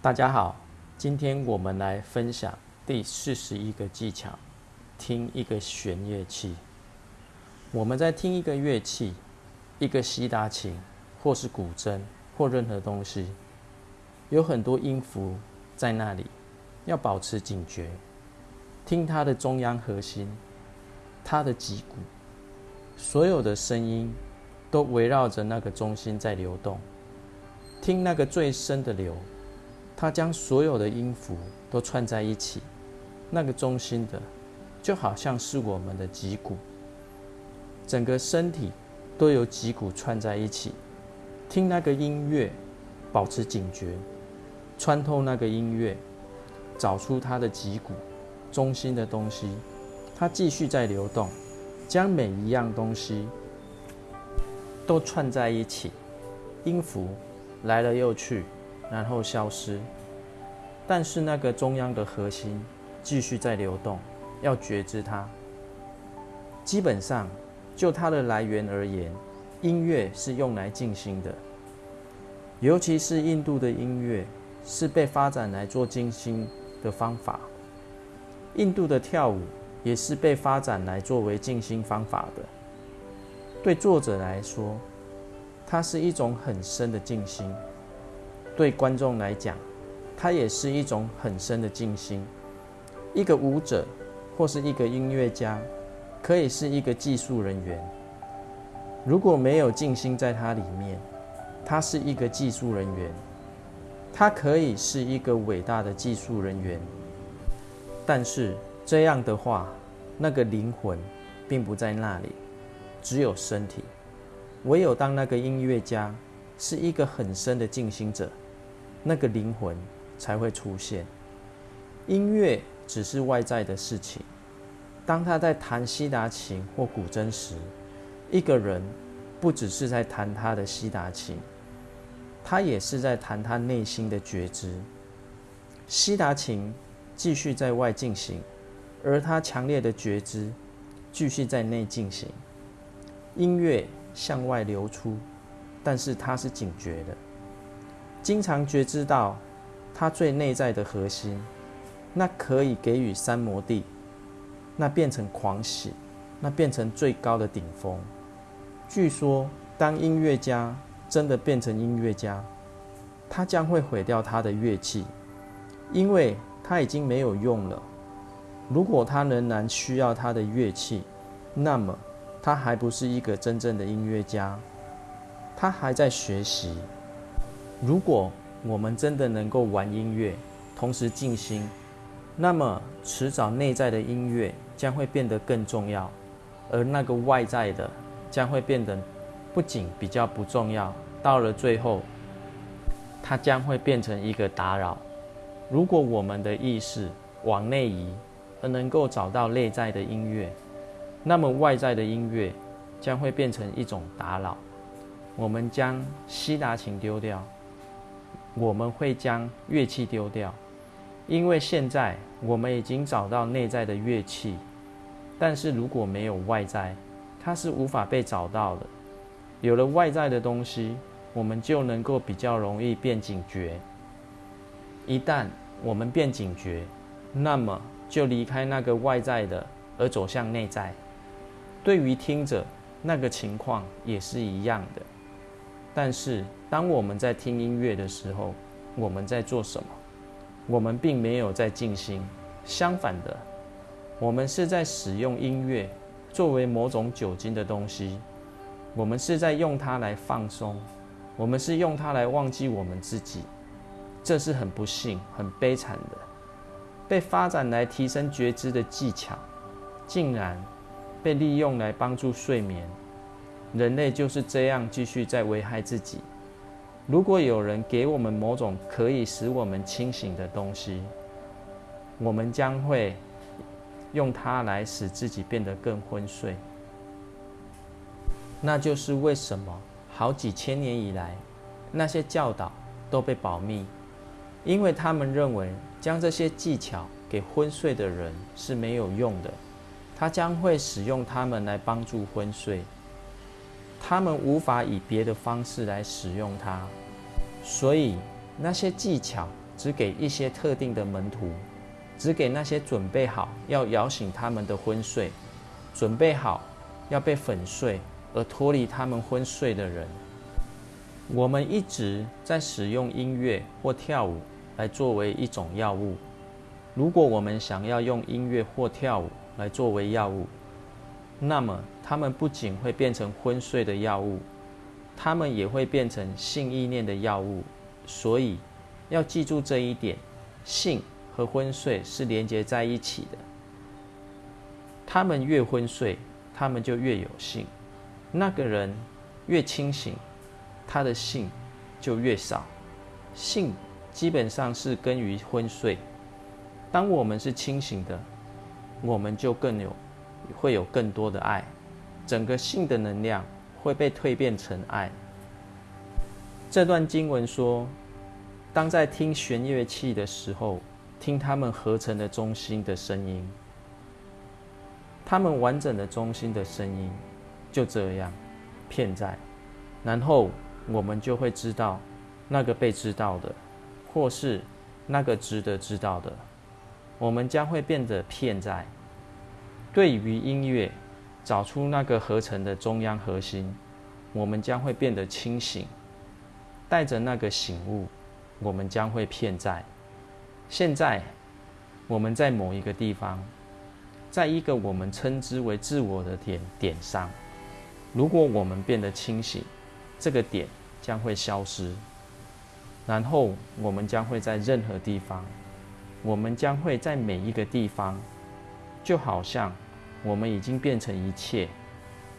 大家好，今天我们来分享第四十一个技巧：听一个弦乐器。我们在听一个乐器，一个西达琴，或是古筝，或任何东西，有很多音符在那里，要保持警觉，听它的中央核心，它的脊骨，所有的声音都围绕着那个中心在流动，听那个最深的流。它将所有的音符都串在一起，那个中心的就好像是我们的脊骨，整个身体都由脊骨串在一起。听那个音乐，保持警觉，穿透那个音乐，找出它的脊骨中心的东西，它继续在流动，将每一样东西都串在一起，音符来了又去。然后消失，但是那个中央的核心继续在流动，要觉知它。基本上，就它的来源而言，音乐是用来静心的，尤其是印度的音乐是被发展来做静心的方法。印度的跳舞也是被发展来作为静心方法的。对作者来说，它是一种很深的静心。对观众来讲，它也是一种很深的静心。一个舞者或是一个音乐家，可以是一个技术人员。如果没有静心在它里面，他是一个技术人员。他可以是一个伟大的技术人员，但是这样的话，那个灵魂并不在那里，只有身体。唯有当那个音乐家是一个很深的静心者。那个灵魂才会出现。音乐只是外在的事情。当他在弹西达琴或古筝时，一个人不只是在弹他的西达琴，他也是在弹他内心的觉知。西达琴继续在外进行，而他强烈的觉知继续在内进行。音乐向外流出，但是他是警觉的。经常觉知到他最内在的核心，那可以给予三摩地，那变成狂喜，那变成最高的顶峰。据说，当音乐家真的变成音乐家，他将会毁掉他的乐器，因为他已经没有用了。如果他仍然需要他的乐器，那么他还不是一个真正的音乐家，他还在学习。如果我们真的能够玩音乐，同时静心，那么迟早内在的音乐将会变得更重要，而那个外在的将会变得不仅比较不重要，到了最后，它将会变成一个打扰。如果我们的意识往内移，而能够找到内在的音乐，那么外在的音乐将会变成一种打扰。我们将西达琴丢掉。我们会将乐器丢掉，因为现在我们已经找到内在的乐器，但是如果没有外在，它是无法被找到的。有了外在的东西，我们就能够比较容易变警觉。一旦我们变警觉，那么就离开那个外在的，而走向内在。对于听者，那个情况也是一样的。但是，当我们在听音乐的时候，我们在做什么？我们并没有在静心，相反的，我们是在使用音乐作为某种酒精的东西。我们是在用它来放松，我们是用它来忘记我们自己。这是很不幸、很悲惨的。被发展来提升觉知的技巧，竟然被利用来帮助睡眠。人类就是这样继续在危害自己。如果有人给我们某种可以使我们清醒的东西，我们将会用它来使自己变得更昏睡。那就是为什么好几千年以来，那些教导都被保密，因为他们认为将这些技巧给昏睡的人是没有用的，他将会使用它们来帮助昏睡。他们无法以别的方式来使用它，所以那些技巧只给一些特定的门徒，只给那些准备好要摇醒他们的昏睡，准备好要被粉碎而脱离他们昏睡的人。我们一直在使用音乐或跳舞来作为一种药物。如果我们想要用音乐或跳舞来作为药物，那么它们不仅会变成昏睡的药物，它们也会变成性意念的药物。所以要记住这一点：性和昏睡是连接在一起的。他们越昏睡，他们就越有性；那个人越清醒。他的性就越少，性基本上是根于昏睡。当我们是清醒的，我们就更有会有更多的爱，整个性的能量会被蜕变成爱。这段经文说，当在听弦乐器的时候，听他们合成的中心的声音，他们完整的中心的声音，就这样片在，然后。我们就会知道，那个被知道的，或是那个值得知道的，我们将会变得片在。对于音乐，找出那个合成的中央核心，我们将会变得清醒。带着那个醒悟，我们将会骗在。现在，我们在某一个地方，在一个我们称之为自我的点点上。如果我们变得清醒，这个点。将会消失，然后我们将会在任何地方，我们将会在每一个地方，就好像我们已经变成一切，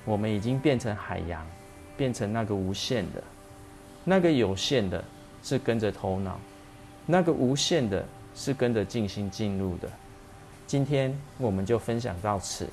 我们已经变成海洋，变成那个无限的，那个有限的是跟着头脑，那个无限的是跟着静心进入的。今天我们就分享到此。